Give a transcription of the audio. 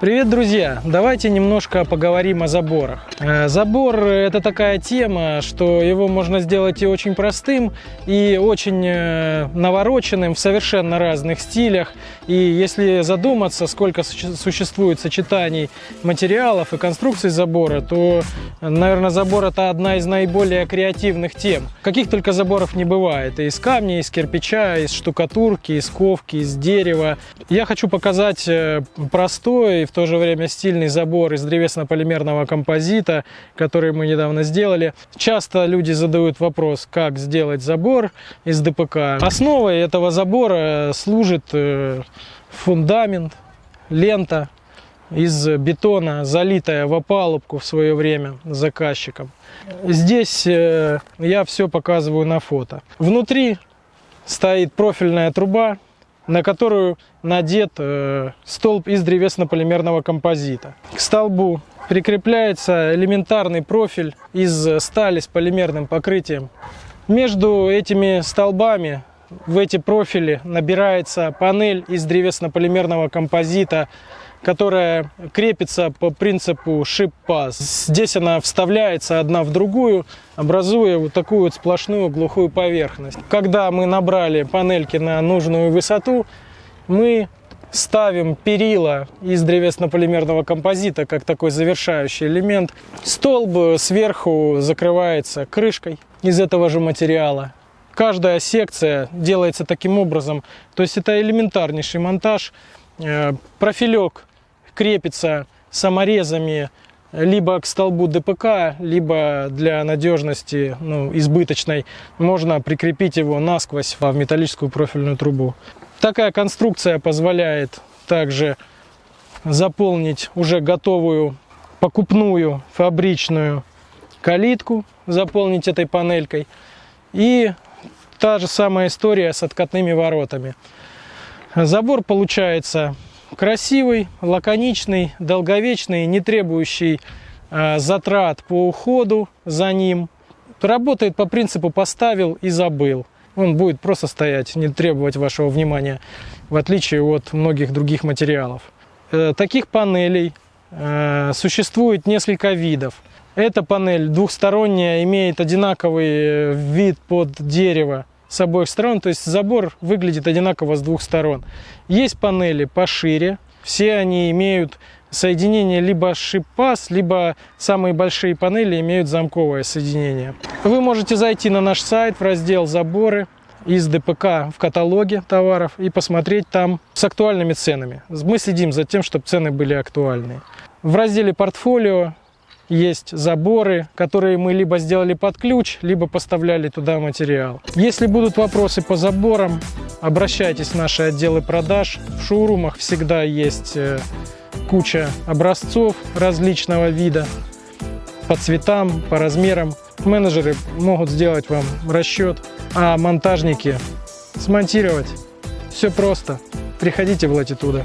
Привет, друзья! Давайте немножко поговорим о заборах. Э, Забор – это такая тема, что его можно сделать и очень простым, и очень э, навороченным в совершенно разных стилях. И если задуматься, сколько суще- существует сочетаний материалов и конструкций забора, то, наверное, забор – это одна из наиболее креативных тем. Каких только заборов не бывает. И из камня, из кирпича, из штукатурки, из ковки, из дерева. Я хочу показать э, простой и в то же время стильный забор из древесно-полимерного композита, который мы недавно сделали. Часто люди задают вопрос, как сделать забор из ДПК. Основой этого забора служит э, фундамент, лента из бетона, залитая в опалубку в свое время заказчиком. Здесь э, я все показываю на фото. Внутри стоит профильная труба, на которую надет э, столб из древесно-полимерного композита. К столбу прикрепляется элементарный профиль из стали с полимерным покрытием. Между этими столбами в эти профили набирается панель из древесно-полимерного композита, которая крепится по принципу шип-паз. Здесь она вставляется одна в другую, образуя вот такую вот сплошную глухую поверхность. Когда мы набрали панельки на нужную высоту, мы ставим перила из древесно-полимерного композита, как такой завершающий элемент. Столб сверху закрывается крышкой из этого же материала. Каждая секция делается таким образом. То есть это элементарнейший монтаж. Э, Профилек крепится саморезами либо к столбу ДПК, либо для надежности ну, избыточной можно прикрепить его насквозь в металлическую профильную трубу. Такая конструкция позволяет также заполнить уже готовую покупную фабричную калитку, заполнить этой панелькой. И та же самая история с откатными воротами. Забор получается красивый, лаконичный, долговечный, не требующий э, затрат по уходу за ним. Работает по принципу поставил и забыл. Он будет просто стоять, не требовать вашего внимания, в отличие от многих других материалов. Э, Таких панелей э, существует несколько видов. Эта панель двухсторонняя, имеет одинаковый э, вид под дерево с обоих сторон, то есть забор выглядит одинаково с двух сторон. Есть панели пошире, все они имеют соединение либо шип-паз, либо самые большие панели имеют замковое соединение. Вы можете зайти на наш сайт в раздел «Заборы» из ДПК в каталоге товаров и посмотреть там с актуальными ценами. Мы следим за тем, чтобы цены были актуальные. В разделе «Портфолио» есть заборы, которые мы либо сделали под ключ, либо поставляли туда материал. Если будут вопросы по заборам, обращайтесь в наши отделы продаж. В шоурумах всегда есть э, куча образцов различного вида по цветам, по размерам. Менеджеры могут сделать вам расчет, а монтажники смонтировать. Все просто. Приходите в Латитуда.